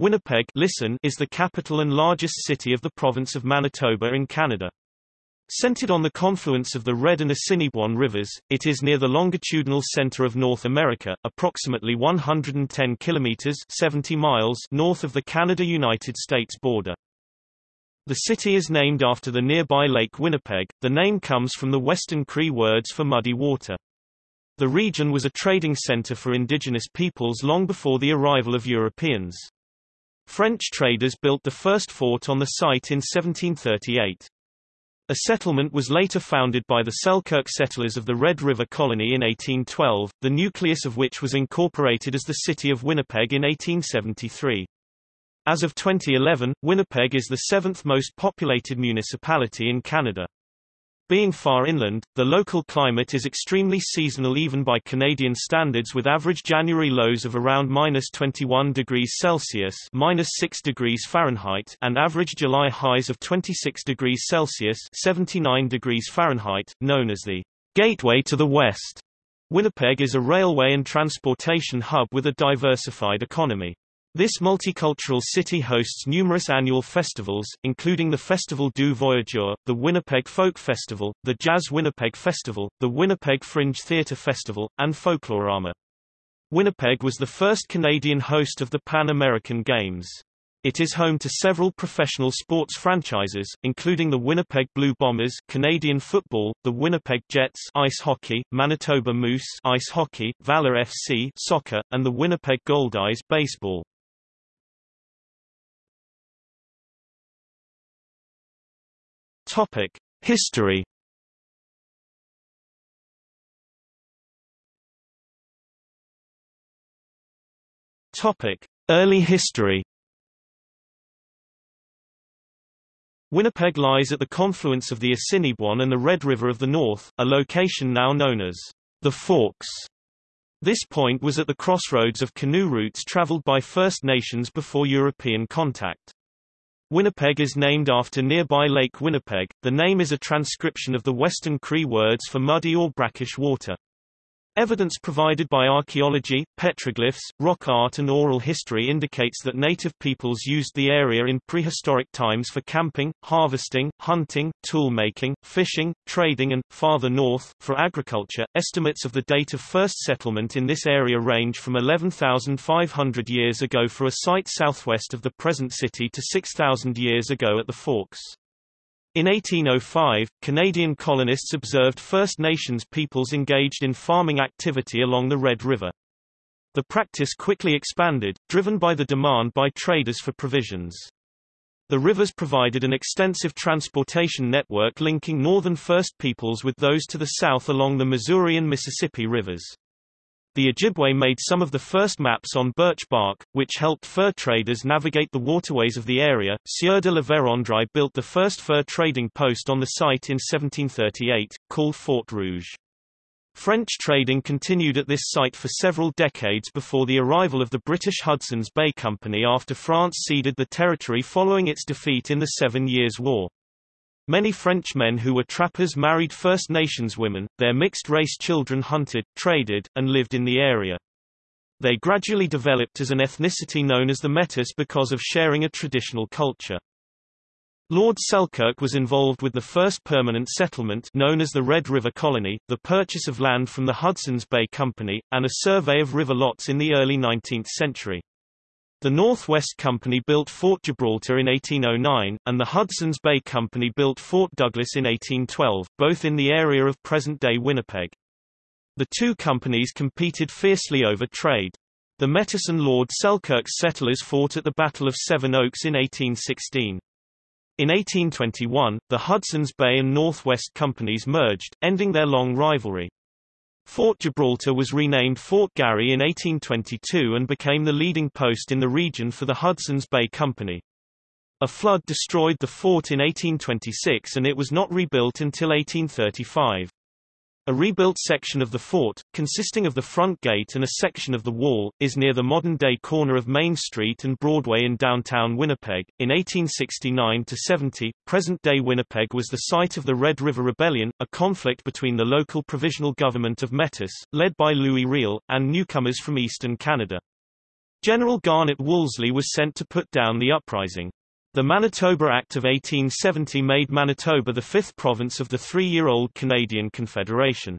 Winnipeg listen is the capital and largest city of the province of Manitoba in Canada. Centered on the confluence of the Red and Assiniboine rivers, it is near the longitudinal center of North America, approximately 110 kilometers 70 miles north of the Canada-United States border. The city is named after the nearby Lake Winnipeg. The name comes from the Western Cree words for muddy water. The region was a trading center for indigenous peoples long before the arrival of Europeans. French traders built the first fort on the site in 1738. A settlement was later founded by the Selkirk settlers of the Red River Colony in 1812, the nucleus of which was incorporated as the city of Winnipeg in 1873. As of 2011, Winnipeg is the seventh most populated municipality in Canada. Being far inland, the local climate is extremely seasonal even by Canadian standards with average January lows of around minus 21 degrees Celsius minus 6 degrees Fahrenheit and average July highs of 26 degrees Celsius 79 degrees Fahrenheit, known as the Gateway to the West. Winnipeg is a railway and transportation hub with a diversified economy. This multicultural city hosts numerous annual festivals, including the Festival du Voyageur, the Winnipeg Folk Festival, the Jazz Winnipeg Festival, the Winnipeg Fringe Theatre Festival, and Folklorama. Winnipeg was the first Canadian host of the Pan American Games. It is home to several professional sports franchises, including the Winnipeg Blue Bombers Canadian football, the Winnipeg Jets ice hockey, Manitoba Moose ice hockey, Valor FC soccer, and the Winnipeg Goldeyes baseball. Topic: History. Topic: Early history. Winnipeg lies at the confluence of the Assiniboine and the Red River of the North, a location now known as the Forks. This point was at the crossroads of canoe routes traveled by First Nations before European contact. Winnipeg is named after nearby Lake Winnipeg. The name is a transcription of the Western Cree words for muddy or brackish water. Evidence provided by archaeology, petroglyphs, rock art and oral history indicates that native peoples used the area in prehistoric times for camping, harvesting, hunting, tool making, fishing, trading and, farther north, for agriculture. Estimates of the date of first settlement in this area range from 11,500 years ago for a site southwest of the present city to 6,000 years ago at the Forks. In 1805, Canadian colonists observed First Nations peoples engaged in farming activity along the Red River. The practice quickly expanded, driven by the demand by traders for provisions. The rivers provided an extensive transportation network linking northern First Peoples with those to the south along the Missouri and Mississippi rivers. The Ojibwe made some of the first maps on birch bark, which helped fur traders navigate the waterways of the area. Sieur de la Vérendrye built the first fur trading post on the site in 1738, called Fort Rouge. French trading continued at this site for several decades before the arrival of the British Hudson's Bay Company after France ceded the territory following its defeat in the Seven Years' War. Many French men who were trappers married First Nations women, their mixed-race children hunted, traded, and lived in the area. They gradually developed as an ethnicity known as the Metis because of sharing a traditional culture. Lord Selkirk was involved with the first permanent settlement known as the Red River Colony, the purchase of land from the Hudson's Bay Company, and a survey of river lots in the early 19th century. The Northwest Company built Fort Gibraltar in 1809, and the Hudson's Bay Company built Fort Douglas in 1812, both in the area of present-day Winnipeg. The two companies competed fiercely over trade. The Metis and Lord Selkirk's settlers fought at the Battle of Seven Oaks in 1816. In 1821, the Hudson's Bay and Northwest Companies merged, ending their long rivalry. Fort Gibraltar was renamed Fort Garry in 1822 and became the leading post in the region for the Hudson's Bay Company. A flood destroyed the fort in 1826 and it was not rebuilt until 1835. A rebuilt section of the fort, consisting of the front gate and a section of the wall, is near the modern-day corner of Main Street and Broadway in downtown Winnipeg. In 1869-70, present-day Winnipeg was the site of the Red River Rebellion, a conflict between the local provisional government of Metis, led by Louis Riel, and newcomers from eastern Canada. General Garnet Wolseley was sent to put down the uprising. The Manitoba Act of 1870 made Manitoba the fifth province of the three-year-old Canadian Confederation.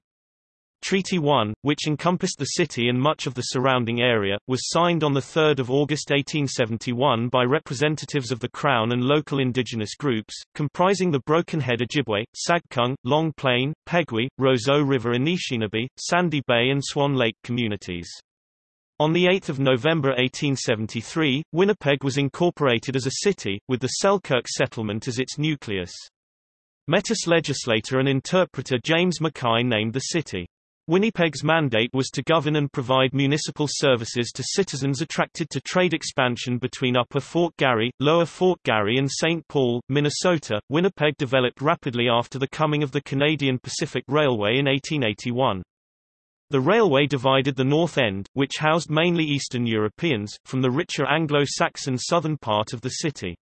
Treaty 1, which encompassed the city and much of the surrounding area, was signed on 3 August 1871 by representatives of the Crown and local indigenous groups, comprising the Broken Head Ojibwe, Sagkeeng, Long Plain, Peguis, Roseau River Anishinaabe, Sandy Bay and Swan Lake communities. On 8 November 1873, Winnipeg was incorporated as a city, with the Selkirk settlement as its nucleus. Metis legislator and interpreter James Mackay named the city. Winnipeg's mandate was to govern and provide municipal services to citizens attracted to trade expansion between Upper Fort Garry, Lower Fort Garry and St. Paul, Minnesota. Winnipeg developed rapidly after the coming of the Canadian Pacific Railway in 1881. The railway divided the North End, which housed mainly Eastern Europeans, from the richer Anglo-Saxon southern part of the city.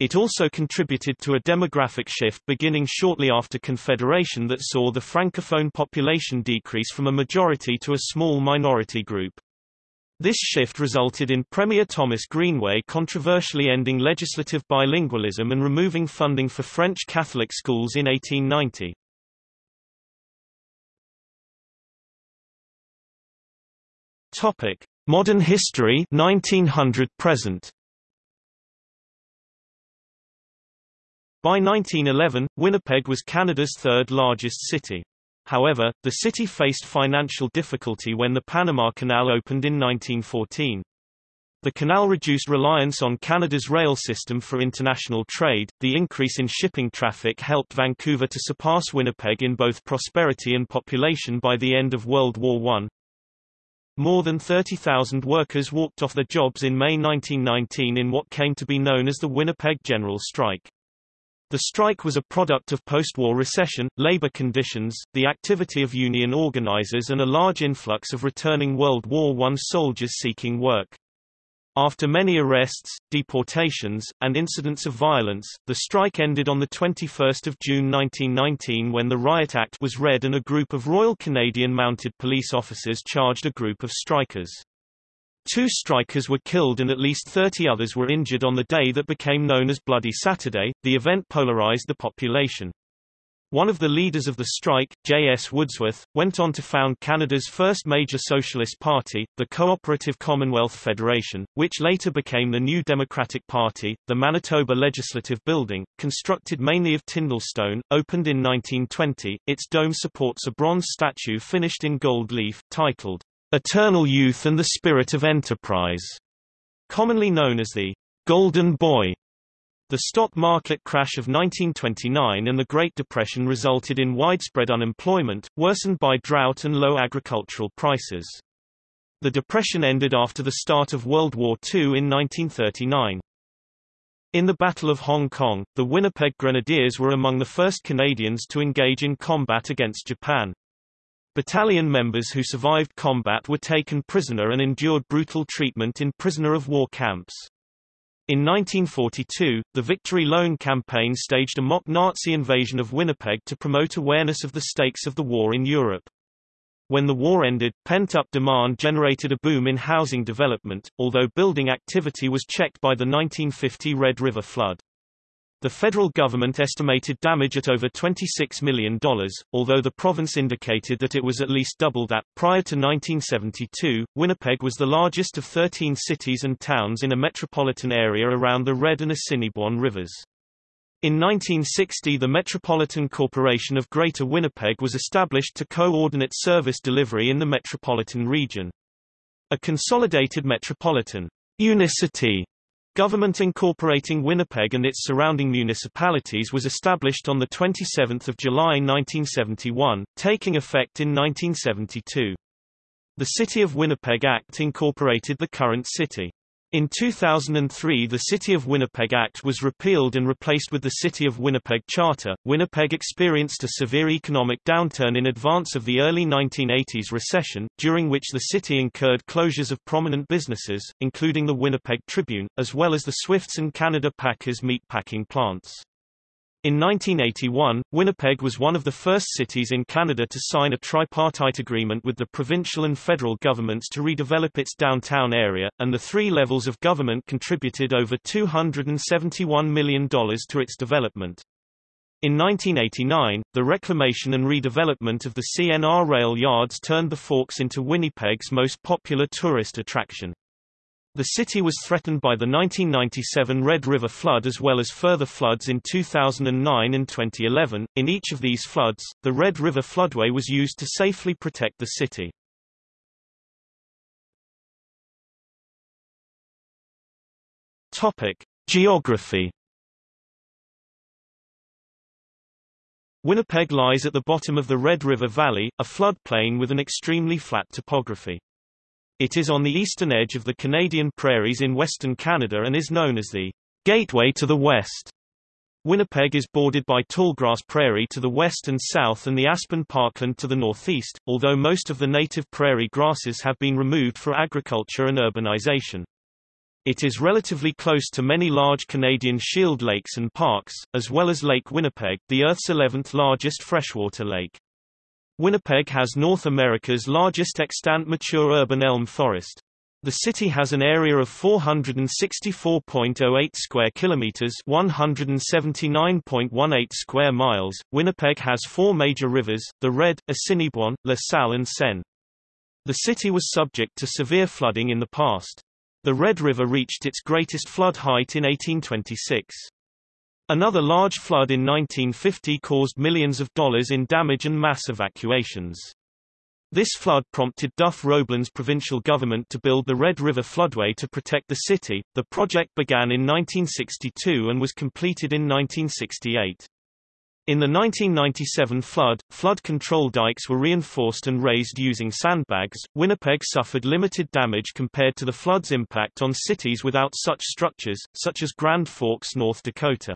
It also contributed to a demographic shift beginning shortly after Confederation that saw the Francophone population decrease from a majority to a small minority group. This shift resulted in Premier Thomas Greenway controversially ending legislative bilingualism and removing funding for French Catholic schools in 1890. Topic: Modern history 1900 present. By 1911, Winnipeg was Canada's third largest city. However, the city faced financial difficulty when the Panama Canal opened in 1914. The canal reduced reliance on Canada's rail system for international trade. The increase in shipping traffic helped Vancouver to surpass Winnipeg in both prosperity and population by the end of World War I. More than 30,000 workers walked off their jobs in May 1919 in what came to be known as the Winnipeg General Strike. The strike was a product of post-war recession, labor conditions, the activity of union organizers and a large influx of returning World War I soldiers seeking work. After many arrests, deportations, and incidents of violence, the strike ended on 21 June 1919 when the Riot Act was read and a group of Royal Canadian Mounted Police officers charged a group of strikers. Two strikers were killed and at least 30 others were injured on the day that became known as Bloody Saturday. The event polarized the population. One of the leaders of the strike, J.S. Woodsworth, went on to found Canada's first major socialist party, the Cooperative Commonwealth Federation, which later became the New Democratic Party. The Manitoba Legislative Building, constructed mainly of Tyndall stone, opened in 1920. Its dome supports a bronze statue finished in gold leaf, titled Eternal Youth and the Spirit of Enterprise, commonly known as the Golden Boy. The stock market crash of 1929 and the Great Depression resulted in widespread unemployment, worsened by drought and low agricultural prices. The Depression ended after the start of World War II in 1939. In the Battle of Hong Kong, the Winnipeg Grenadiers were among the first Canadians to engage in combat against Japan. Battalion members who survived combat were taken prisoner and endured brutal treatment in prisoner of war camps. In 1942, the Victory Loan campaign staged a mock Nazi invasion of Winnipeg to promote awareness of the stakes of the war in Europe. When the war ended, pent-up demand generated a boom in housing development, although building activity was checked by the 1950 Red River flood. The federal government estimated damage at over $26 million, although the province indicated that it was at least double that. Prior to 1972, Winnipeg was the largest of 13 cities and towns in a metropolitan area around the Red and Assiniboine rivers. In 1960 the Metropolitan Corporation of Greater Winnipeg was established to coordinate service delivery in the metropolitan region. A consolidated metropolitan unicity Government incorporating Winnipeg and its surrounding municipalities was established on 27 July 1971, taking effect in 1972. The City of Winnipeg Act incorporated the current city. In 2003 the City of Winnipeg Act was repealed and replaced with the City of Winnipeg Charter. Winnipeg experienced a severe economic downturn in advance of the early 1980s recession, during which the city incurred closures of prominent businesses, including the Winnipeg Tribune, as well as the Swifts and Canada Packers meat packing plants. In 1981, Winnipeg was one of the first cities in Canada to sign a tripartite agreement with the provincial and federal governments to redevelop its downtown area, and the three levels of government contributed over $271 million to its development. In 1989, the reclamation and redevelopment of the CNR rail yards turned the Forks into Winnipeg's most popular tourist attraction. The city was threatened by the 1997 Red River flood as well as further floods in 2009 and 2011. In each of these floods, the Red River floodway was used to safely protect the city. Topic: Geography Winnipeg lies at the bottom of the Red River Valley, a floodplain with an extremely flat topography. It is on the eastern edge of the Canadian prairies in western Canada and is known as the Gateway to the West. Winnipeg is bordered by tallgrass prairie to the west and south and the aspen parkland to the northeast, although most of the native prairie grasses have been removed for agriculture and urbanization. It is relatively close to many large Canadian shield lakes and parks, as well as Lake Winnipeg, the Earth's 11th largest freshwater lake. Winnipeg has North America's largest extant mature urban elm forest. The city has an area of 464.08 square kilometers, 179.18 square miles. Winnipeg has four major rivers: the Red, Assiniboine, La Salle, and Seine. The city was subject to severe flooding in the past. The Red River reached its greatest flood height in 1826. Another large flood in 1950 caused millions of dollars in damage and mass evacuations. This flood prompted Duff Roblin's provincial government to build the Red River floodway to protect the city. The project began in 1962 and was completed in 1968. In the 1997 flood, flood control dikes were reinforced and raised using sandbags. Winnipeg suffered limited damage compared to the flood's impact on cities without such structures, such as Grand Forks, North Dakota.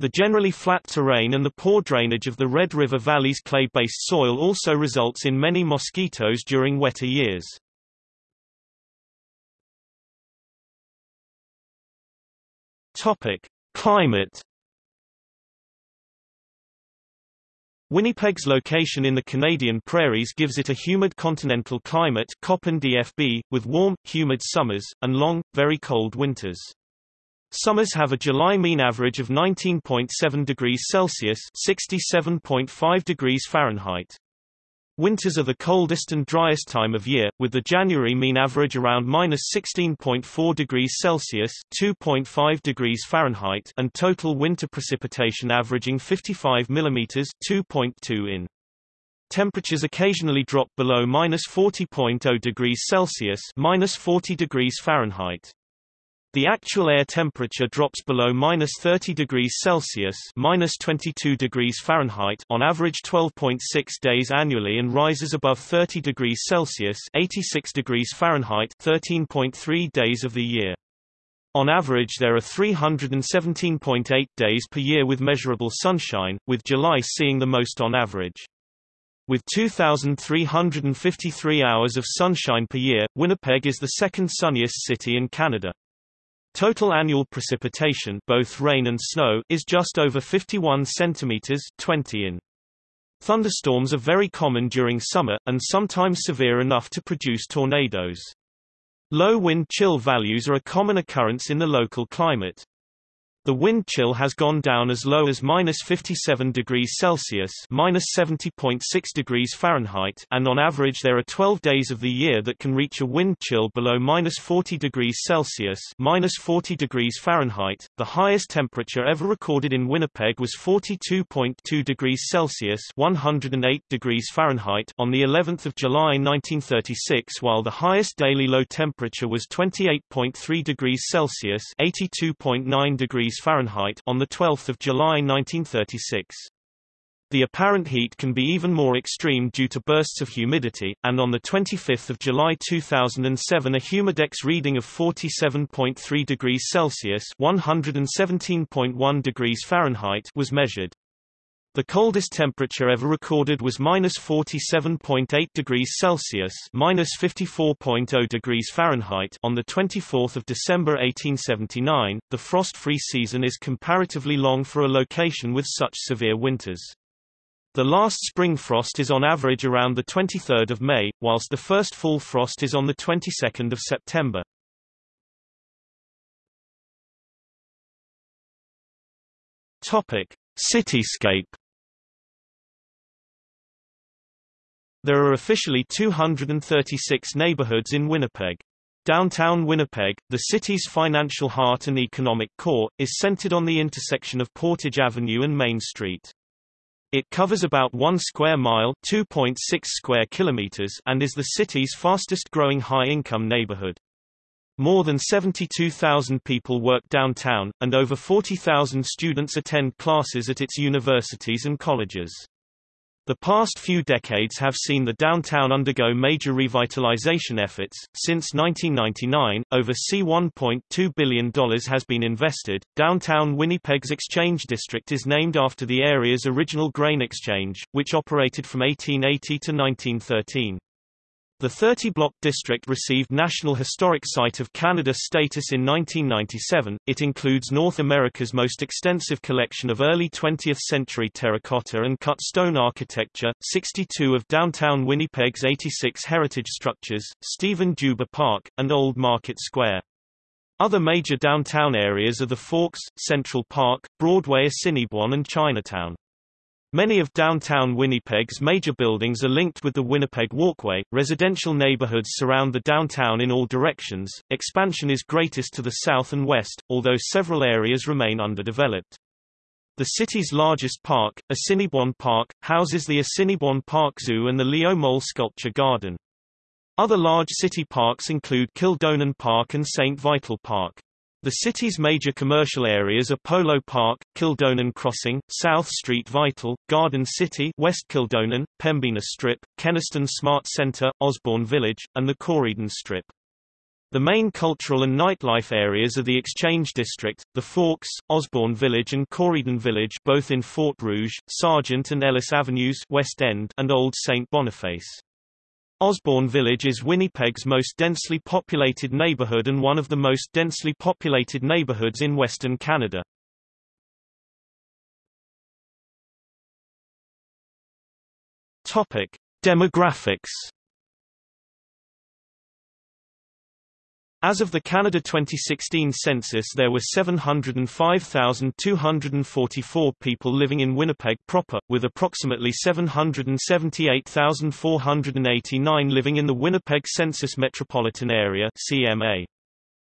The generally flat terrain and the poor drainage of the Red River Valley's clay-based soil also results in many mosquitoes during wetter years. Topic: Climate Winnipeg's location in the Canadian prairies gives it a humid continental climate DFB, with warm, humid summers, and long, very cold winters. Summers have a July mean average of 19.7 degrees Celsius (67.5 degrees Fahrenheit). Winters are the coldest and driest time of year, with the January mean average around minus 16.4 degrees Celsius (2.5 degrees Fahrenheit) and total winter precipitation averaging 55 mm (2.2 in). Temperatures occasionally drop below minus 40.0 degrees Celsius (minus 40 degrees Fahrenheit). The actual air temperature drops below minus 30 degrees Celsius minus 22 degrees Fahrenheit on average 12.6 days annually and rises above 30 degrees Celsius 86 degrees Fahrenheit 13.3 days of the year. On average there are 317.8 days per year with measurable sunshine, with July seeing the most on average. With 2,353 hours of sunshine per year, Winnipeg is the second sunniest city in Canada. Total annual precipitation both rain and snow is just over 51 centimeters 20 in. Thunderstorms are very common during summer, and sometimes severe enough to produce tornadoes. Low wind chill values are a common occurrence in the local climate. The wind chill has gone down as low as minus 57 degrees Celsius minus 70.6 degrees Fahrenheit and on average there are 12 days of the year that can reach a wind chill below minus 40 degrees Celsius minus 40 degrees Fahrenheit. The highest temperature ever recorded in Winnipeg was 42.2 degrees Celsius 108 degrees Fahrenheit on the 11th of July 1936 while the highest daily low temperature was 28.3 degrees Celsius 82.9 degrees Fahrenheit on 12 July 1936. The apparent heat can be even more extreme due to bursts of humidity, and on 25 July 2007 a humidex reading of 47.3 degrees Celsius 117.1 degrees Fahrenheit was measured. The coldest temperature ever recorded was minus 47.8 degrees Celsius minus 54.0 degrees Fahrenheit on the 24th of December 1879. The frost-free season is comparatively long for a location with such severe winters. The last spring frost is on average around the 23rd of May, whilst the first full frost is on the 22nd of September. Topic: Cityscape There are officially 236 neighborhoods in Winnipeg. Downtown Winnipeg, the city's financial heart and economic core, is centered on the intersection of Portage Avenue and Main Street. It covers about 1 square mile 2.6 square kilometers and is the city's fastest growing high-income neighborhood. More than 72,000 people work downtown, and over 40,000 students attend classes at its universities and colleges. The past few decades have seen the downtown undergo major revitalization efforts. Since 1999, over C$1.2 billion has been invested. Downtown Winnipeg's Exchange District is named after the area's original grain exchange, which operated from 1880 to 1913. The 30-block district received National Historic Site of Canada status in 1997. It includes North America's most extensive collection of early 20th-century terracotta and cut stone architecture, 62 of downtown Winnipeg's 86 heritage structures, Stephen Juba Park, and Old Market Square. Other major downtown areas are the Forks, Central Park, Broadway Assiniboine and Chinatown. Many of downtown Winnipeg's major buildings are linked with the Winnipeg Walkway. Residential neighborhoods surround the downtown in all directions. Expansion is greatest to the south and west, although several areas remain underdeveloped. The city's largest park, Assiniboine Park, houses the Assiniboine Park Zoo and the Leo Mol Sculpture Garden. Other large city parks include Kildonan Park and St. Vital Park. The city's major commercial areas are Polo Park, Kildonan Crossing, South Street Vital, Garden City West Kildonan, Pembina Strip, Kenaston Smart Centre, Osborne Village, and the Corydon Strip. The main cultural and nightlife areas are the Exchange District, the Forks, Osborne Village and Corydon Village both in Fort Rouge, Sargent and Ellice Avenues West End and Old St. Boniface. Osborne Village is Winnipeg's most densely populated neighborhood and one of the most densely populated neighborhoods in Western Canada. Topic: Demographics As of the Canada 2016 census there were 705,244 people living in Winnipeg proper, with approximately 778,489 living in the Winnipeg Census Metropolitan Area CMA.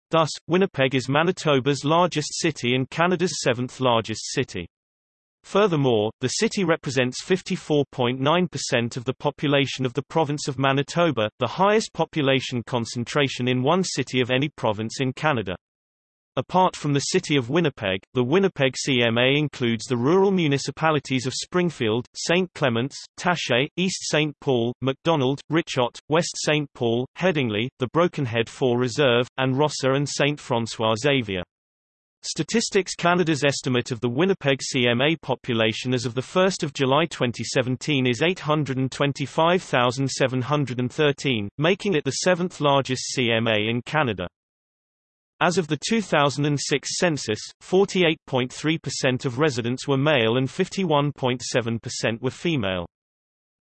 Thus, Winnipeg is Manitoba's largest city and Canada's seventh largest city. Furthermore, the city represents 54.9% of the population of the province of Manitoba, the highest population concentration in one city of any province in Canada. Apart from the city of Winnipeg, the Winnipeg CMA includes the rural municipalities of Springfield, St. Clements, Taché, East St. Paul, Macdonald, Ritchot, West St. Paul, Headingley, the Broken Head 4 Reserve, and Rosser and St. François Xavier. Statistics Canada's estimate of the Winnipeg CMA population as of 1 July 2017 is 825,713, making it the seventh largest CMA in Canada. As of the 2006 census, 48.3% of residents were male and 51.7% were female.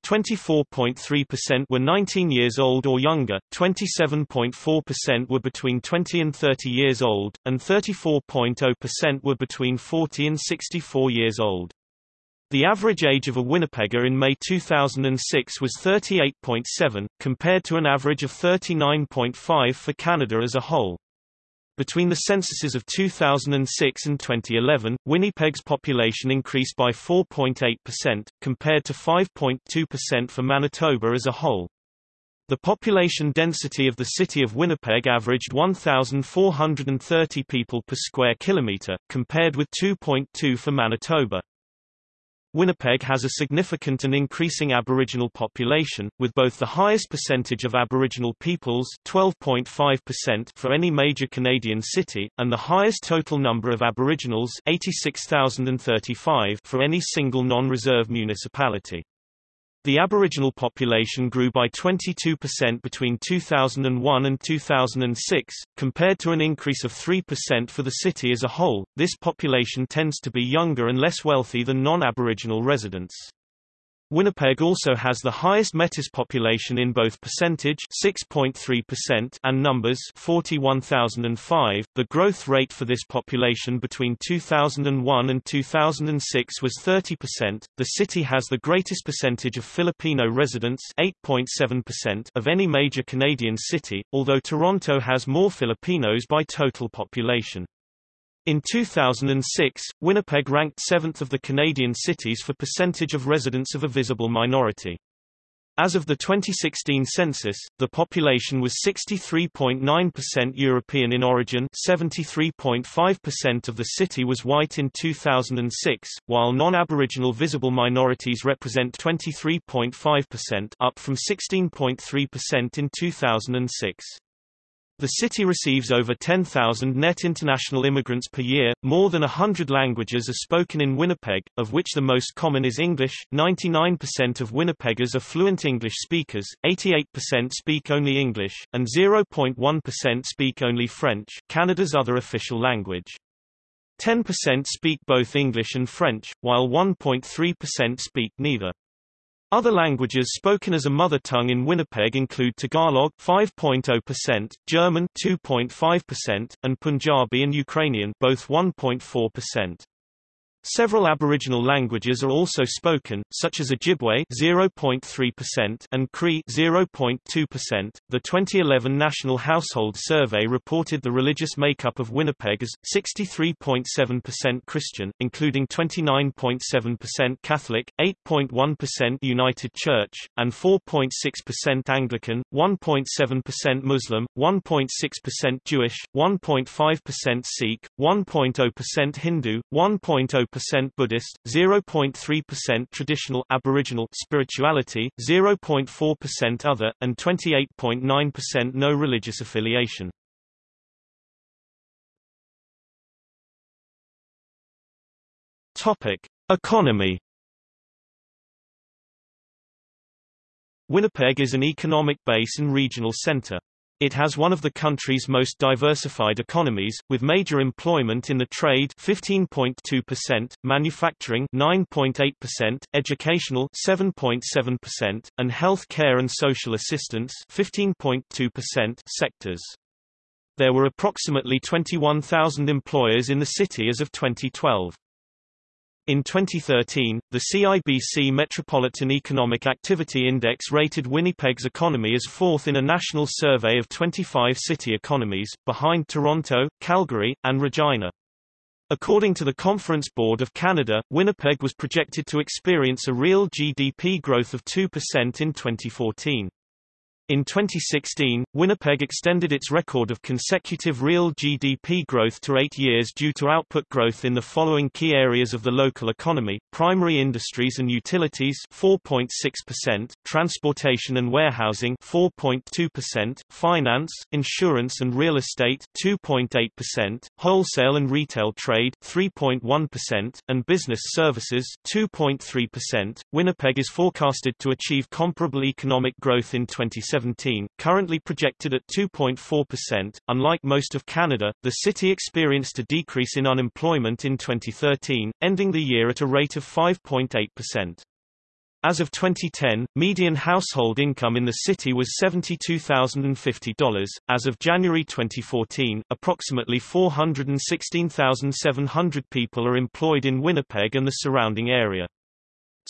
24.3% were 19 years old or younger, 27.4% were between 20 and 30 years old, and 34.0% were between 40 and 64 years old. The average age of a Winnipegger in May 2006 was 38.7, compared to an average of 39.5 for Canada as a whole. Between the censuses of 2006 and 2011, Winnipeg's population increased by 4.8%, compared to 5.2% for Manitoba as a whole. The population density of the city of Winnipeg averaged 1,430 people per square kilometre, compared with 2.2 for Manitoba. Winnipeg has a significant and increasing Aboriginal population, with both the highest percentage of Aboriginal peoples 12.5% for any major Canadian city, and the highest total number of Aboriginals 86,035 for any single non-reserve municipality. The Aboriginal population grew by 22% between 2001 and 2006, compared to an increase of 3% for the city as a whole. This population tends to be younger and less wealthy than non-Aboriginal residents. Winnipeg also has the highest Metis population in both percentage 6.3% and numbers 41,005. The growth rate for this population between 2001 and 2006 was 30%. The city has the greatest percentage of Filipino residents 8.7% of any major Canadian city, although Toronto has more Filipinos by total population. In 2006, Winnipeg ranked seventh of the Canadian cities for percentage of residents of a visible minority. As of the 2016 census, the population was 63.9% European in origin 73.5% of the city was white in 2006, while non-Aboriginal visible minorities represent 23.5% up from 16.3% in 2006. The city receives over 10,000 net international immigrants per year. More than 100 languages are spoken in Winnipeg, of which the most common is English. 99% of Winnipeggers are fluent English speakers, 88% speak only English, and 0.1% speak only French, Canada's other official language. 10% speak both English and French, while 1.3% speak neither. Other languages spoken as a mother tongue in Winnipeg include Tagalog 5.0%, German 2.5%, and Punjabi and Ukrainian both 1.4%. Several Aboriginal languages are also spoken, such as Ojibwe 0.3% and Cree 0.2%. The 2011 National Household Survey reported the religious makeup of Winnipeg as 63.7% Christian, including 29.7% Catholic, 8.1% United Church, and 4.6% Anglican, 1.7% Muslim, 1.6% Jewish, 1.5% Sikh, 1.0% Hindu, 1.0% percent Buddhist, 0.3% traditional Aboriginal spirituality, 0.4% other, and 28.9% no religious affiliation. Topic: Economy. Winnipeg is an economic base and regional center. It has one of the country's most diversified economies, with major employment in the trade 15.2%, manufacturing 9.8%, educational 7.7%, and health care and social assistance 15.2% sectors. There were approximately 21,000 employers in the city as of 2012. In 2013, the CIBC Metropolitan Economic Activity Index rated Winnipeg's economy as fourth in a national survey of 25 city economies, behind Toronto, Calgary, and Regina. According to the Conference Board of Canada, Winnipeg was projected to experience a real GDP growth of 2% in 2014. In 2016, Winnipeg extended its record of consecutive real GDP growth to eight years due to output growth in the following key areas of the local economy, primary industries and utilities 4.6%, transportation and warehousing 4.2%, finance, insurance and real estate 2.8%, wholesale and retail trade 3.1%, and business services 2.3%. Winnipeg is forecasted to achieve comparable economic growth in 2017 2017, currently projected at 2.4%. Unlike most of Canada, the city experienced a decrease in unemployment in 2013, ending the year at a rate of 5.8%. As of 2010, median household income in the city was $72,050. As of January 2014, approximately 416,700 people are employed in Winnipeg and the surrounding area.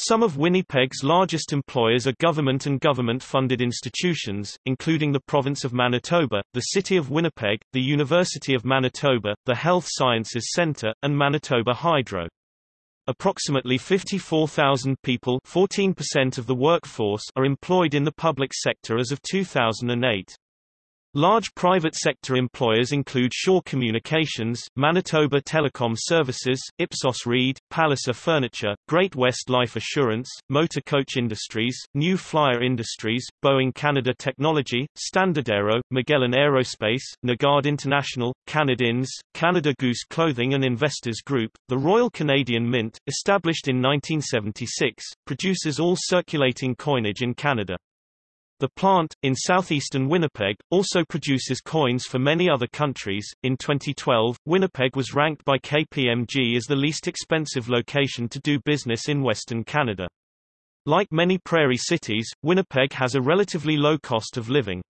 Some of Winnipeg's largest employers are government and government-funded institutions, including the Province of Manitoba, the City of Winnipeg, the University of Manitoba, the Health Sciences Centre, and Manitoba Hydro. Approximately 54,000 people 14% of the workforce are employed in the public sector as of 2008. Large private sector employers include Shaw Communications, Manitoba Telecom Services, Ipsos Reid, Palliser Furniture, Great West Life Assurance, Motor Coach Industries, New Flyer Industries, Boeing Canada Technology, StandardAero, Magellan Aerospace, Nygard International, Canad Inns, Canada Goose Clothing and Investors Group. The Royal Canadian Mint, established in 1976, produces all circulating coinage in Canada. The plant, in southeastern Winnipeg, also produces coins for many other countries. In 2012, Winnipeg was ranked by KPMG as the least expensive location to do business in Western Canada. Like many prairie cities, Winnipeg has a relatively low cost of living.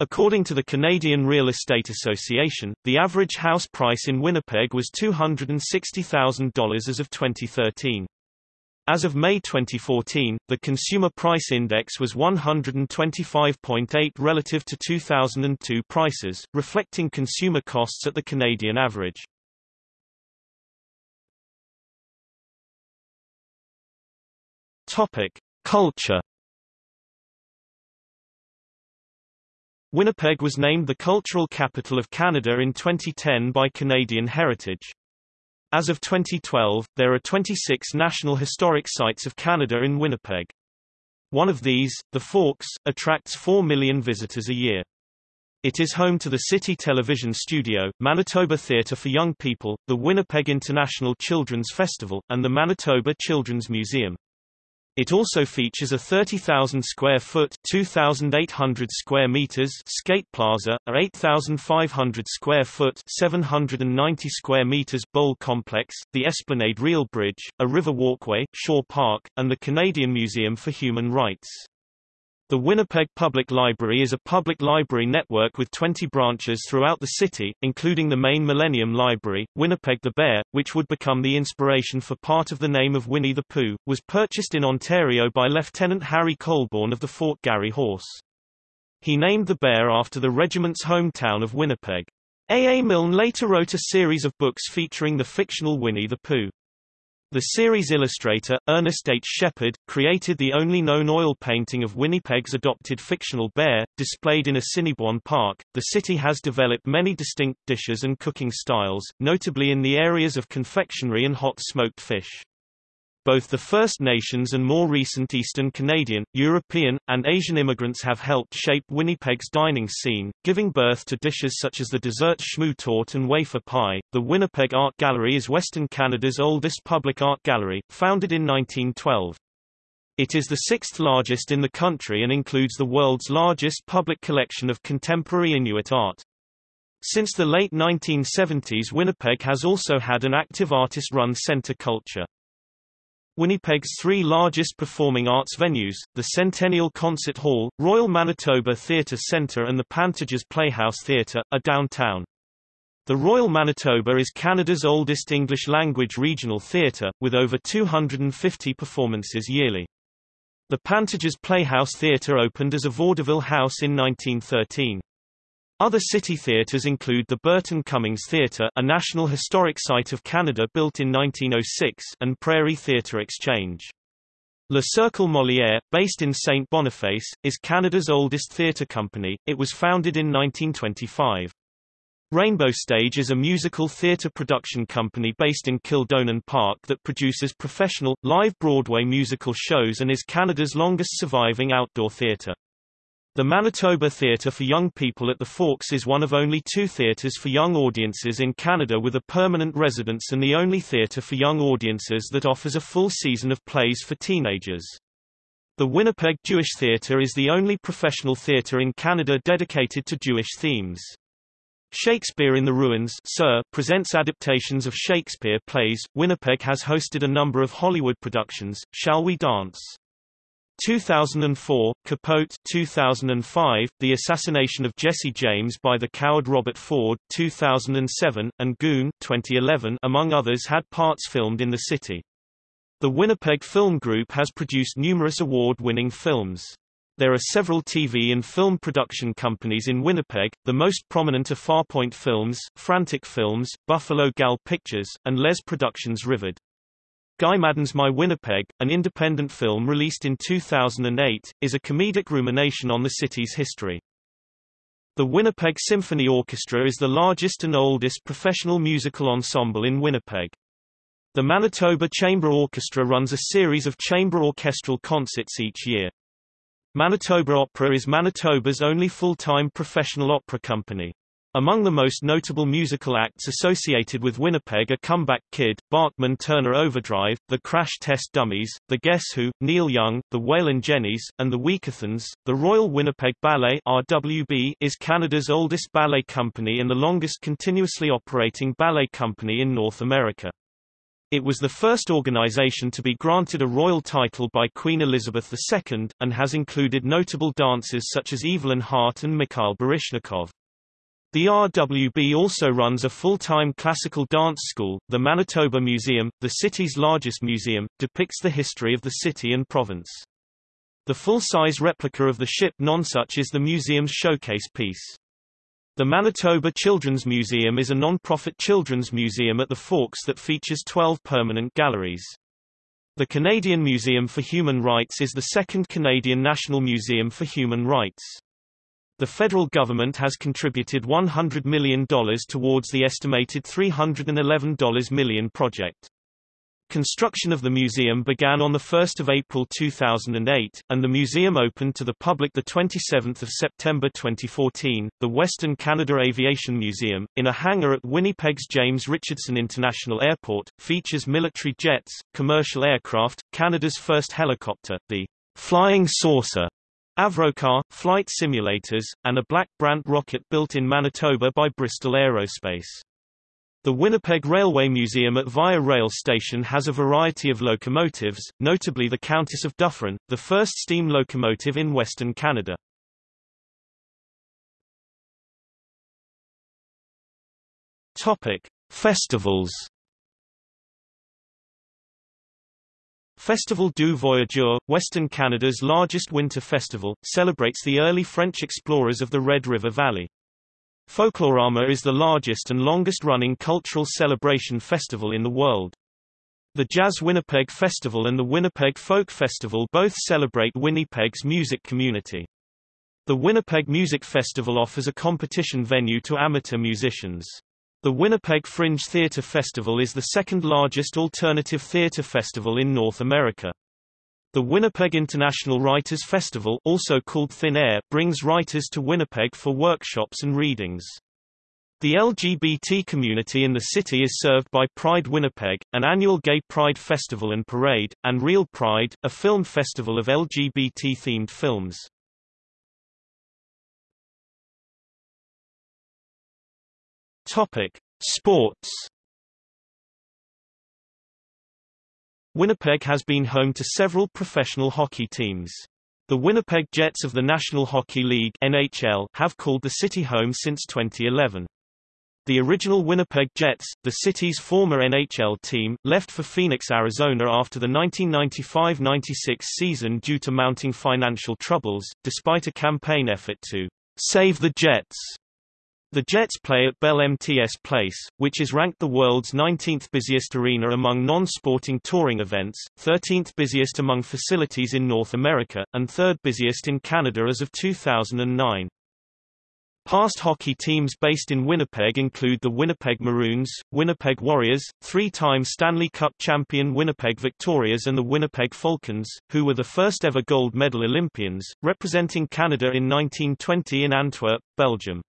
According to the Canadian Real Estate Association, the average house price in Winnipeg was $260,000 as of 2013. As of May 2014, the Consumer Price Index was 125.8 relative to 2002 prices, reflecting consumer costs at the Canadian average. Topic: Culture. Winnipeg was named the Cultural Capital of Canada in 2010 by Canadian Heritage. As of 2012, there are 26 National Historic Sites of Canada in Winnipeg. One of these, the Forks, attracts 4 million visitors a year. It is home to the City Television Studio, Manitoba Theatre for Young People, the Winnipeg International Children's Festival, and the Manitoba Children's Museum. It also features a 30,000 square foot 2,800 square meters skate plaza, a 8,500 square foot 790 square meters bowl complex, the Esplanade Riel Bridge, a river walkway, Shaw Park, and the Canadian Museum for Human Rights. The Winnipeg Public Library is a public library network with 20 branches throughout the city, including the main Millennium Library. Winnipeg the Bear, which would become the inspiration for part of the name of Winnie the Pooh, was purchased in Ontario by Lieutenant Harry Colebourn of the Fort Garry Horse. He named the bear after the regiment's hometown of Winnipeg. A. A. Milne later wrote a series of books featuring the fictional Winnie the Pooh. The series illustrator, Ernest H. Shepard, created the only known oil painting of Winnipeg's adopted fictional bear, displayed in Assiniboine Park. The city has developed many distinct dishes and cooking styles, notably in the areas of confectionery and hot smoked fish. Both the First Nations and more recent Eastern Canadian, European, and Asian immigrants have helped shape Winnipeg's dining scene, giving birth to dishes such as the dessert schmoo and wafer pie. The Winnipeg Art Gallery is Western Canada's oldest public art gallery, founded in 1912. It is the sixth largest in the country and includes the world's largest public collection of contemporary Inuit art. Since the late 1970s Winnipeg has also had an active artist-run center culture. Winnipeg's three largest performing arts venues, the Centennial Concert Hall, Royal Manitoba Theatre Centre and the Pantages Playhouse Theatre, are downtown. The Royal Manitoba is Canada's oldest English-language regional theatre, with over 250 performances yearly. The Pantages Playhouse Theatre opened as a vaudeville house in 1913. Other city theatres include the Burton Cummings Theatre a National Historic Site of Canada built in 1906 and Prairie Theatre Exchange. Le Cercle Molière, based in St. Boniface, is Canada's oldest theatre company, it was founded in 1925. Rainbow Stage is a musical theatre production company based in Kildonan Park that produces professional, live Broadway musical shows and is Canada's longest surviving outdoor theatre. The Manitoba Theatre for Young People at the Forks is one of only two theatres for young audiences in Canada with a permanent residence and the only theatre for young audiences that offers a full season of plays for teenagers. The Winnipeg Jewish Theatre is the only professional theatre in Canada dedicated to Jewish themes. Shakespeare in the Ruins Sir, presents adaptations of Shakespeare plays. Winnipeg has hosted a number of Hollywood productions, Shall We Dance? 2004, Capote 2005, The Assassination of Jesse James by the coward Robert Ford 2007, and Goon 2011 among others had parts filmed in the city. The Winnipeg Film Group has produced numerous award-winning films. There are several TV and film production companies in Winnipeg, the most prominent are Farpoint Films, Frantic Films, Buffalo Gal Pictures, and Les Productions Rivard. Guy Maddin's My Winnipeg, an independent film released in 2008, is a comedic rumination on the city's history. The Winnipeg Symphony Orchestra is the largest and oldest professional musical ensemble in Winnipeg. The Manitoba Chamber Orchestra runs a series of chamber orchestral concerts each year. Manitoba Opera is Manitoba's only full-time professional opera company. Among the most notable musical acts associated with Winnipeg are Comeback Kid, Bachman Turner Overdrive, The Crash Test Dummies, The Guess Who, Neil Young, The Wailin' Jennys, and The Weakerthans. The Royal Winnipeg Ballet RWB is Canada's oldest ballet company and the longest continuously operating ballet company in North America. It was the first organization to be granted a royal title by Queen Elizabeth II, and has included notable dancers such as Evelyn Hart and Mikhail Baryshnikov. The RWB also runs a full-time classical dance school. The Manitoba Museum, the city's largest museum, depicts the history of the city and province. The full-size replica of the ship Nonsuch is the museum's showcase piece. The Manitoba Children's Museum is a non-profit children's museum at the Forks that features 12 permanent galleries. The Canadian Museum for Human Rights is the second Canadian National Museum for Human Rights. The federal government has contributed $100 million towards the estimated $311 million project. Construction of the museum began on 1 April 2008, and the museum opened to the public 27 September 2014. The Western Canada Aviation Museum, in a hangar at Winnipeg's James Richardson International Airport, features military jets, commercial aircraft, Canada's first helicopter, the Flying Saucer, Avrocar, flight simulators, and a Black Brant rocket built in Manitoba by Bristol Aerospace. The Winnipeg Railway Museum at Via Rail Station has a variety of locomotives, notably the Countess of Dufferin, the first steam locomotive in Western Canada. Topic: Festivals Festival du Voyageur, Western Canada's largest winter festival, celebrates the early French explorers of the Red River Valley. Folklorama is the largest and longest-running cultural celebration festival in the world. The Jazz Winnipeg Festival and the Winnipeg Folk Festival both celebrate Winnipeg's music community. The Winnipeg Music Festival offers a competition venue to amateur musicians. The Winnipeg Fringe Theatre Festival is the second largest alternative theatre festival in North America. The Winnipeg International Writers Festival also called Thin Air brings writers to Winnipeg for workshops and readings. The LGBT community in the city is served by Pride Winnipeg, an annual gay pride festival and parade, and Reel Pride, a film festival of LGBT-themed films. Topic: Sports. Winnipeg has been home to several professional hockey teams. The Winnipeg Jets of the National Hockey League (NHL) have called the city home since 2011. The original Winnipeg Jets, the city's former NHL team, left for Phoenix, Arizona after the 1995-96 season due to mounting financial troubles, despite a campaign effort to save the Jets. The Jets play at Bell MTS Place, which is ranked the world's 19th busiest arena among non-sporting touring events, 13th busiest among facilities in North America, and third busiest in Canada as of 2009. Past hockey teams based in Winnipeg include the Winnipeg Maroons, Winnipeg Warriors, three-time Stanley Cup champion Winnipeg Victorias and the Winnipeg Falcons, who were the first ever gold medal Olympians, representing Canada in 1920 in Antwerp, Belgium.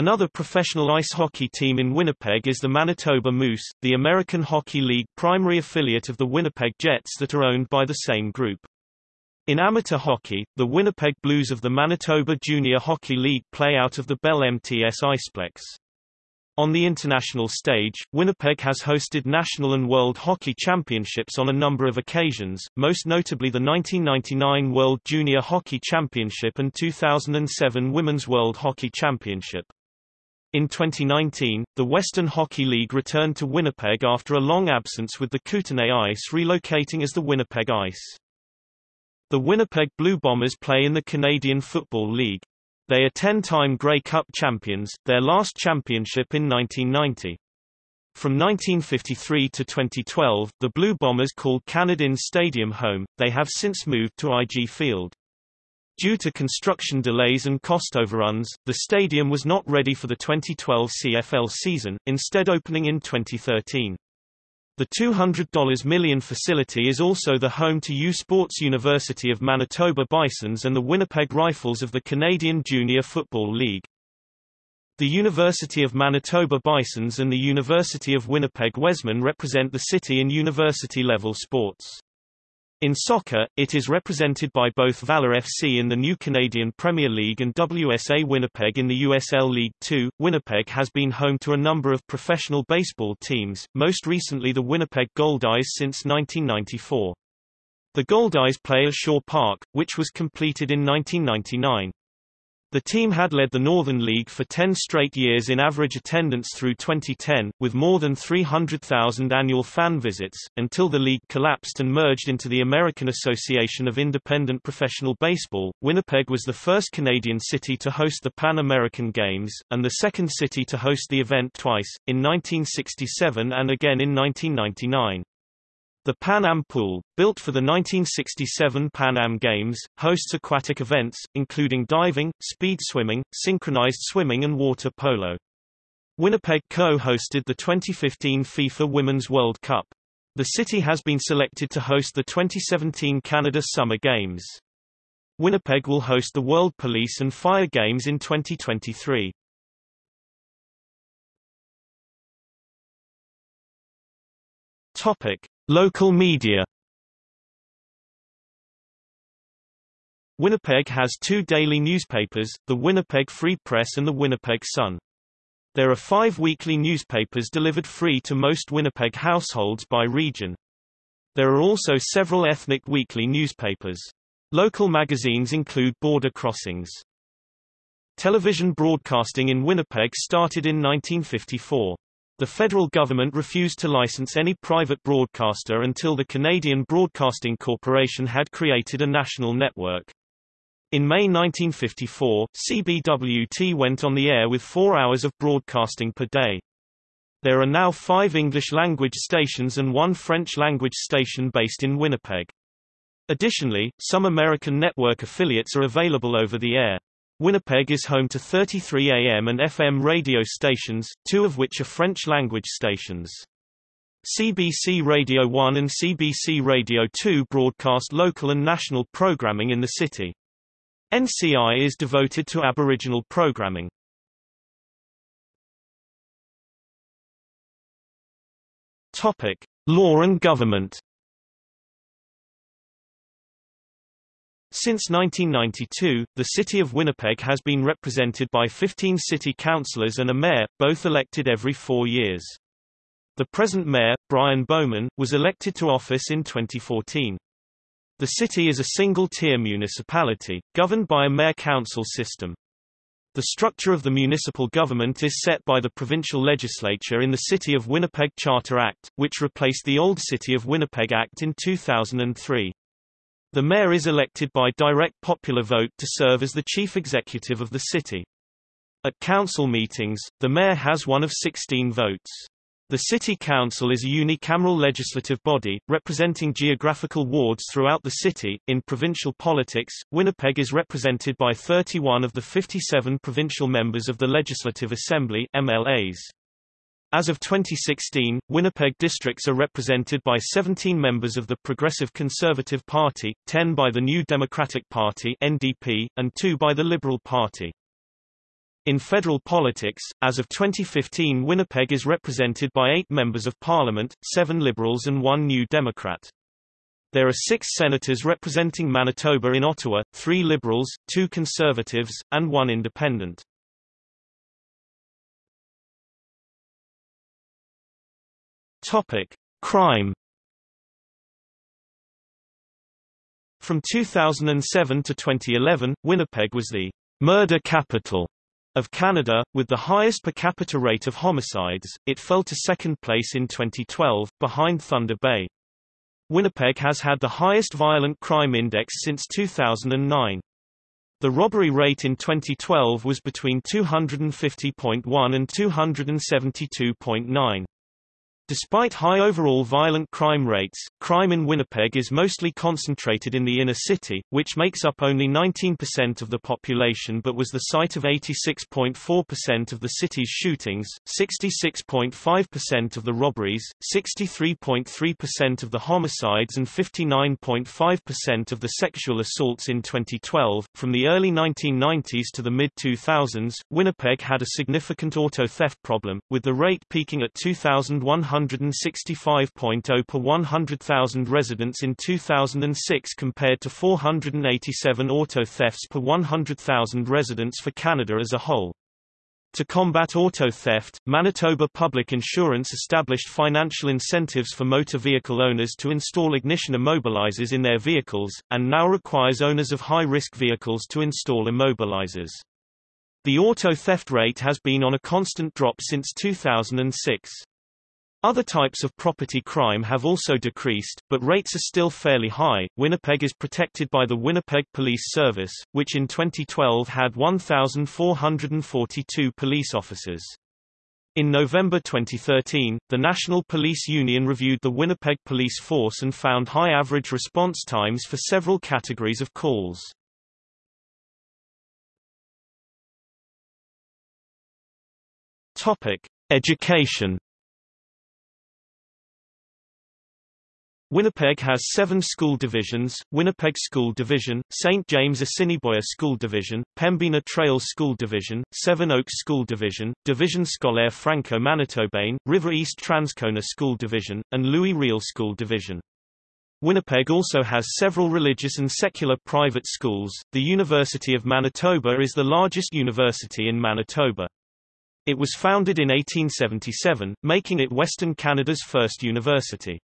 Another professional ice hockey team in Winnipeg is the Manitoba Moose, the American Hockey League primary affiliate of the Winnipeg Jets that are owned by the same group. In amateur hockey, the Winnipeg Blues of the Manitoba Junior Hockey League play out of the Bell MTS Iceplex. On the international stage, Winnipeg has hosted national and world hockey championships on a number of occasions, most notably the 1999 World Junior Hockey Championship and 2007 Women's World Hockey Championship. In 2019, the Western Hockey League returned to Winnipeg after a long absence with the Kootenay Ice relocating as the Winnipeg Ice. The Winnipeg Blue Bombers play in the Canad Inns Football League. They are 10-time Grey Cup champions, their last championship in 1990. From 1953 to 2012, the Blue Bombers called Canadian Stadium home, they have since moved to IG Field. Due to construction delays and cost overruns, the stadium was not ready for the 2012 CFL season, instead opening in 2013. The $200 million facility is also the home to U Sports University of Manitoba Bisons and the Winnipeg Rifles of the Canadian Junior Football League. The University of Manitoba Bisons and the University of Winnipeg Wesmen represent the city in university-level sports. In soccer, it is represented by both Valor FC in the new Canadian Premier League and WSA Winnipeg in the USL League Two. Winnipeg has been home to a number of professional baseball teams, most recently the Winnipeg Goldeyes since 1994. The Goldeyes play at Shaw Park, which was completed in 1999. The team had led the Northern League for 10 straight years in average attendance through 2010, with more than 300,000 annual fan visits, until the league collapsed and merged into the American Association of Independent Professional Baseball. Winnipeg was the first Canadian city to host the Pan American Games, and the second city to host the event twice, in 1967 and again in 1999. The Pan Am Pool, built for the 1967 Pan Am Games, hosts aquatic events, including diving, speed swimming, synchronized swimming and water polo. Winnipeg co-hosted the 2015 FIFA Women's World Cup. The city has been selected to host the 2017 Canada Summer Games. Winnipeg will host the World Police and Fire Games in 2023. Topic: Local media Winnipeg has two daily newspapers, the Winnipeg Free Press and the Winnipeg Sun. There are five weekly newspapers delivered free to most Winnipeg households by region. There are also several ethnic weekly newspapers. Local magazines include Border Crossings. Television broadcasting in Winnipeg started in 1954. The federal government refused to license any private broadcaster until the Canadian Broadcasting Corporation had created a national network. In May 1954, CBWT went on the air with four hours of broadcasting per day. There are now five English-language stations and one French-language station based in Winnipeg. Additionally, some American network affiliates are available over the air. Winnipeg is home to 33 AM and FM radio stations, two of which are French-language stations. CBC Radio 1 and CBC Radio 2 broadcast local and national programming in the city. NCI is devoted to Aboriginal programming. Topic: Law and government. Since 1992, the City of Winnipeg has been represented by 15 city councillors and a mayor, both elected every four years. The present mayor, Brian Bowman, was elected to office in 2014. The city is a single-tier municipality, governed by a mayor-council system. The structure of the municipal government is set by the provincial legislature in the City of Winnipeg Charter Act, which replaced the old City of Winnipeg Act in 2003. The mayor is elected by direct popular vote to serve as the chief executive of the city. At council meetings, the mayor has one of 16 votes. The City Council is a unicameral legislative body, representing geographical wards throughout the city. In provincial politics, Winnipeg is represented by 31 of the 57 provincial members of the Legislative Assembly MLAs. As of 2016, Winnipeg districts are represented by 17 members of the Progressive Conservative Party, 10 by the New Democratic Party NDP, and 2 by the Liberal Party. In federal politics, as of 2015 Winnipeg is represented by 8 members of parliament, 7 Liberals and 1 New Democrat. There are 6 senators representing Manitoba in Ottawa, 3 Liberals, 2 Conservatives, and 1 Independent. Topic: Crime. From 2007 to 2011, Winnipeg was the murder capital of Canada, with the highest per capita rate of homicides. It fell to second place in 2012, behind Thunder Bay. Winnipeg has had the highest violent crime index since 2009. The robbery rate in 2012 was between 250.1 and 272.9. Despite high overall violent crime rates, crime in Winnipeg is mostly concentrated in the inner city, which makes up only 19% of the population but was the site of 86.4% of the city's shootings, 66.5% of the robberies, 63.3% of the homicides and 59.5% of the sexual assaults in 2012. From the early 1990s to the mid-2000s, Winnipeg had a significant auto theft problem, with the rate peaking at 2,100 165.0 per 100,000 residents in 2006 compared to 487 auto thefts per 100,000 residents for Canada as a whole. To combat auto theft, Manitoba Public Insurance established financial incentives for motor vehicle owners to install ignition immobilizers in their vehicles, and now requires owners of high-risk vehicles to install immobilizers. The auto theft rate has been on a constant drop since 2006. Other types of property crime have also decreased, but rates are still fairly high. Winnipeg is protected by the Winnipeg Police Service, which in 2012 had 1,442 police officers. In November 2013, the National Police Union reviewed the Winnipeg police force and found high average response times for several categories of calls. Topic: Education Winnipeg has seven school divisions, Winnipeg School Division, St. James Assiniboia School Division, Pembina Trails School Division, Seven Oaks School Division, Division Scolaire Franco-Manitobain, River East Transcona School Division, and Louis Riel School Division. Winnipeg also has several religious and secular private schools. The University of Manitoba is the largest university in Manitoba. It was founded in 1877, making it Western Canada's first university.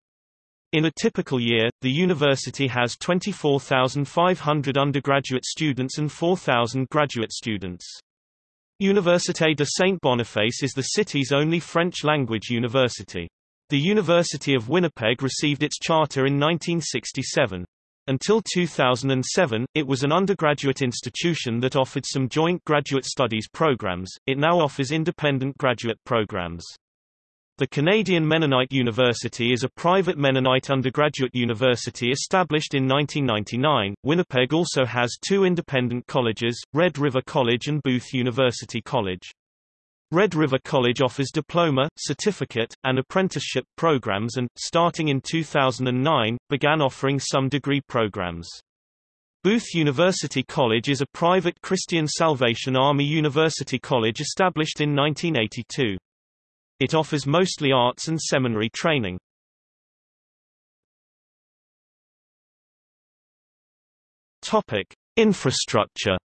In a typical year, the university has 24,500 undergraduate students and 4,000 graduate students. Université de Saint-Boniface is the city's only French-language university. The University of Winnipeg received its charter in 1967. Until 2007, it was an undergraduate institution that offered some joint graduate studies programs, it now offers independent graduate programs. The Canadian Mennonite University is a private Mennonite undergraduate university established in 1999. Winnipeg also has two independent colleges, Red River College and Booth University College. Red River College offers diploma, certificate, and apprenticeship programs and, starting in 2009, began offering some degree programs. Booth University College is a private Christian Salvation Army University college established in 1982. It offers mostly arts and seminary training. Topic: Infrastructure.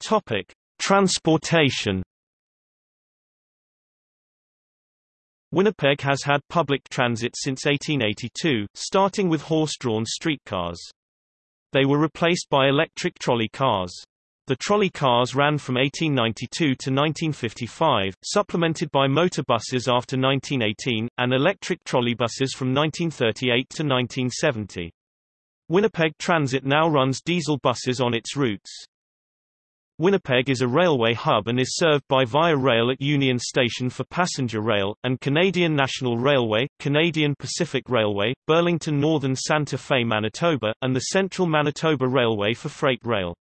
Topic: Transportation. Winnipeg has had public transit since 1882, starting with horse-drawn streetcars. They were replaced by electric trolley cars. The trolley cars ran from 1892 to 1955, supplemented by motor buses after 1918, and electric trolleybuses from 1938 to 1970. Winnipeg Transit now runs diesel buses on its routes. Winnipeg is a railway hub and is served by Via Rail at Union Station for passenger rail, and Canadian National Railway, Canadian Pacific Railway, Burlington Northern Santa Fe Manitoba, and the Central Manitoba Railway for freight rail.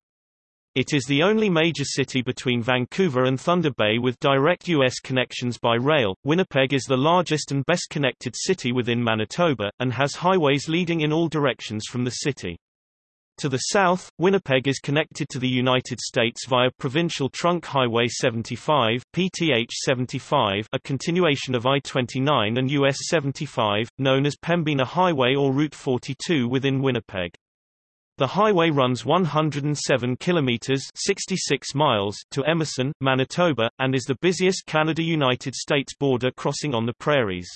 It is the only major city between Vancouver and Thunder Bay with direct U.S. connections by rail. Winnipeg is the largest and best connected city within Manitoba, and has highways leading in all directions from the city. To the south, Winnipeg is connected to the United States via Provincial Trunk Highway 75 PTH 75, a continuation of I-29 and US 75, known as Pembina Highway or Route 42 within Winnipeg. The highway runs 107 kilometers 66 miles to Emerson, Manitoba, and is the busiest Canada-United States border crossing on the prairies.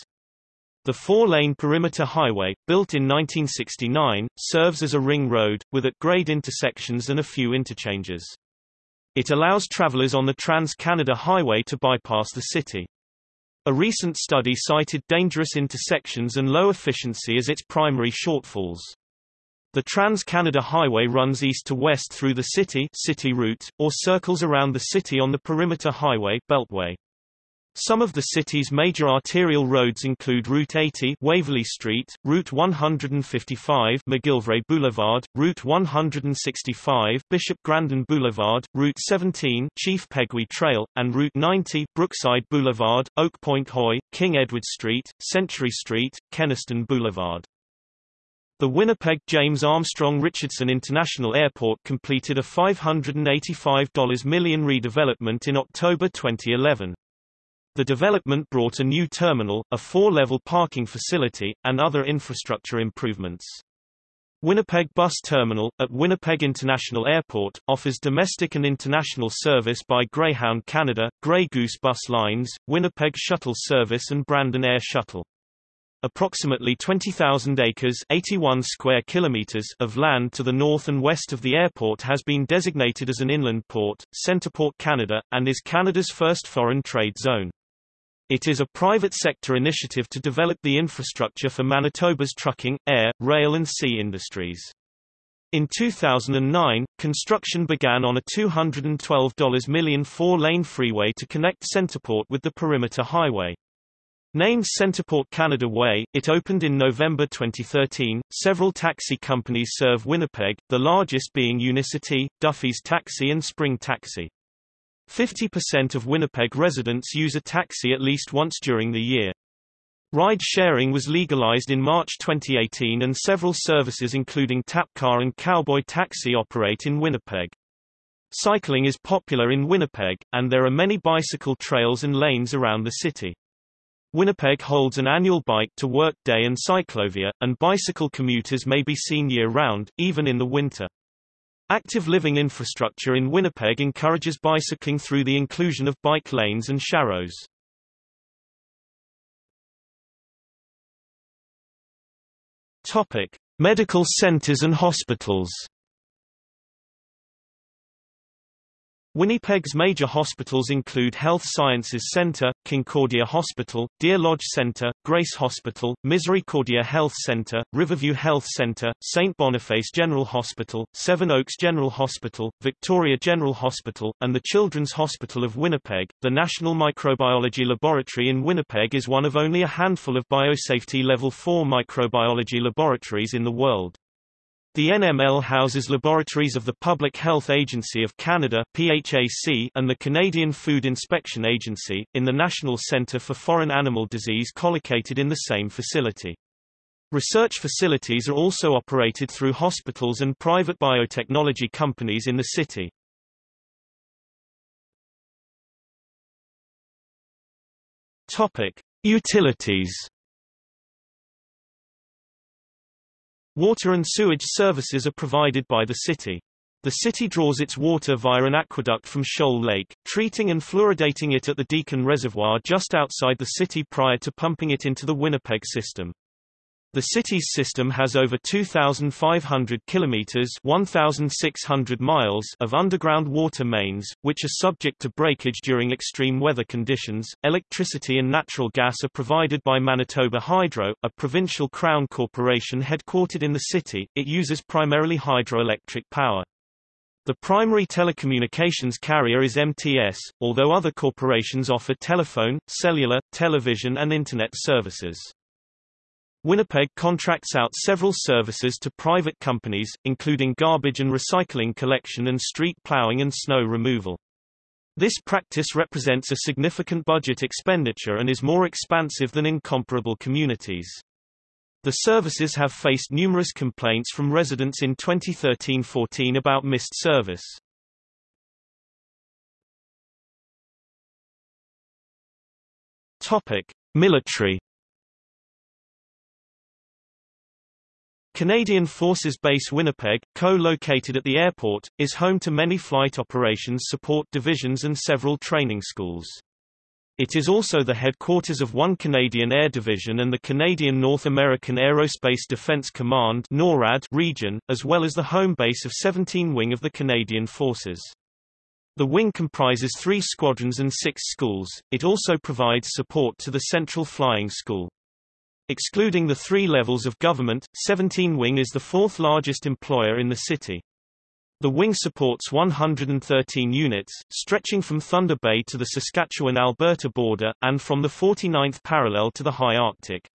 The four-lane perimeter highway, built in 1969, serves as a ring road, with at-grade intersections and a few interchanges. It allows travelers on the Trans-Canada Highway to bypass the city. A recent study cited dangerous intersections and low efficiency as its primary shortfalls. The Trans-Canada Highway runs east to west through the city, city route, or circles around the city on the Perimeter Highway Beltway. Some of the city's major arterial roads include Route 80 Waverley Street, Route 155 McGillivray Boulevard, Route 165 Bishop Grandin Boulevard, Route 17 Chief Peguis Trail, and Route 90 Brookside Boulevard, Oak Point Hoy, King Edward Street, Century Street, Kenaston Boulevard. The Winnipeg James Armstrong Richardson International Airport completed a $585 million redevelopment in October 2011. The development brought a new terminal, a four-level parking facility, and other infrastructure improvements. Winnipeg Bus Terminal, at Winnipeg International Airport, offers domestic and international service by Greyhound Canada, Grey Goose Bus Lines, Winnipeg Shuttle Service and Brandon Air Shuttle. Approximately 20,000 acres 81 square kilometers of land to the north and west of the airport has been designated as an inland port, Centreport Canada, and is Canada's first foreign trade zone. It is a private sector initiative to develop the infrastructure for Manitoba's trucking, air, rail and sea industries. In 2009, construction began on a $212 million four-lane freeway to connect Centreport with the Perimeter Highway. Named Centreport Canada Way, it opened in November 2013. Several taxi companies serve Winnipeg, the largest being Unicity, Duffy's Taxi and Spring Taxi. 50% of Winnipeg residents use a taxi at least once during the year. Ride sharing was legalized in March 2018 and several services including TappCar and Cowboy Taxi operate in Winnipeg. Cycling is popular in Winnipeg, and there are many bicycle trails and lanes around the city. Winnipeg holds an annual Bike to Work Day and Ciclovia, and bicycle commuters may be seen year-round, even in the winter. Active living infrastructure in Winnipeg encourages bicycling through the inclusion of bike lanes and sharrows. Topic: Medical centers and hospitals. Winnipeg's major hospitals include Health Sciences Centre, Concordia Hospital, Deer Lodge Centre, Grace Hospital, Misericordia Health Centre, Riverview Health Centre, St. Boniface General Hospital, Seven Oaks General Hospital, Victoria General Hospital, and the Children's Hospital of Winnipeg. The National Microbiology Laboratory in Winnipeg is one of only a handful of biosafety Level 4 microbiology laboratories in the world. The NML houses laboratories of the Public Health Agency of Canada PHAC and the Canadian Food Inspection Agency, in the National Centre for Foreign Animal Disease collocated in the same facility. Research facilities are also operated through hospitals and private biotechnology companies in the city. Utilities Water and sewage services are provided by the city. The city draws its water via an aqueduct from Shoal Lake, treating and fluoridating it at the Deacon Reservoir just outside the city prior to pumping it into the Winnipeg system. The city's system has over 2,500 kilometers (1,600 miles) of underground water mains, which are subject to breakage during extreme weather conditions. Electricity and natural gas are provided by Manitoba Hydro, a provincial crown corporation headquartered in the city. It uses primarily hydroelectric power. The primary telecommunications carrier is MTS, although other corporations offer telephone, cellular, television and Internet services. Winnipeg contracts out several services to private companies, including garbage and recycling collection and street plowing and snow removal. This practice represents a significant budget expenditure and is more expansive than in comparable communities. The services have faced numerous complaints from residents in 2013-14 about missed service. Topic: Military Canadian Forces Base Winnipeg, co-located at the airport, is home to many flight operations support divisions and several training schools. It is also the headquarters of one Canadian Air Division and the Canadian North American Aerospace Defense Command NORAD region, as well as the home base of 17 Wing of the Canadian Forces. The wing comprises three squadrons and six schools. It also provides support to the Central Flying School. Excluding the three levels of government, 17 Wing is the fourth largest employer in the city. The wing supports 113 units, stretching from Thunder Bay to the Saskatchewan-Alberta border, and from the 49th parallel to the high Arctic.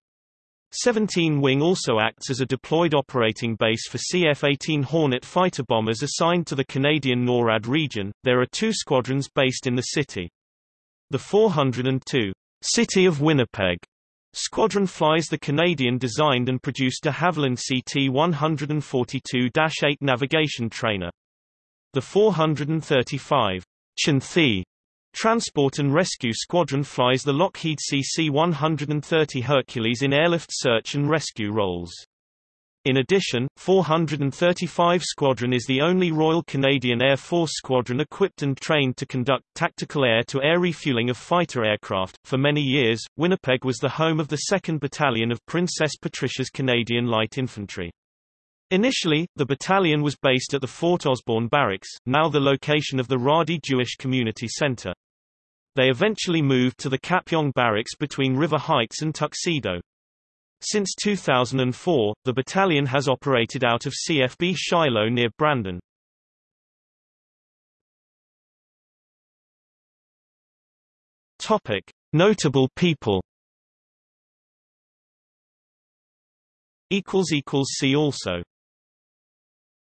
17 Wing also acts as a deployed operating base for CF-18 Hornet fighter bombers assigned to the Canadian NORAD region. There are two squadrons based in the city. The 402 City of Winnipeg Squadron flies the Canadian-designed and produced de Havilland CT-142-8 navigation trainer. The 435 Chinthe Transport and Rescue Squadron flies the Lockheed CC-130 Hercules in airlift search and rescue roles. In addition, 435 Squadron is the only Royal Canadian Air Force squadron equipped and trained to conduct tactical air-to-air refueling of fighter aircraft. For many years, Winnipeg was the home of the 2nd Battalion of Princess Patricia's Canadian Light Infantry. Initially, the battalion was based at the Fort Osborne Barracks, now the location of the Radi Jewish Community Center. They eventually moved to the Kapyong Barracks between River Heights and Tuxedo. Since 2004, the battalion has operated out of CFB Shiloh near Brandon. Topic: Notable people. Equals equals see also.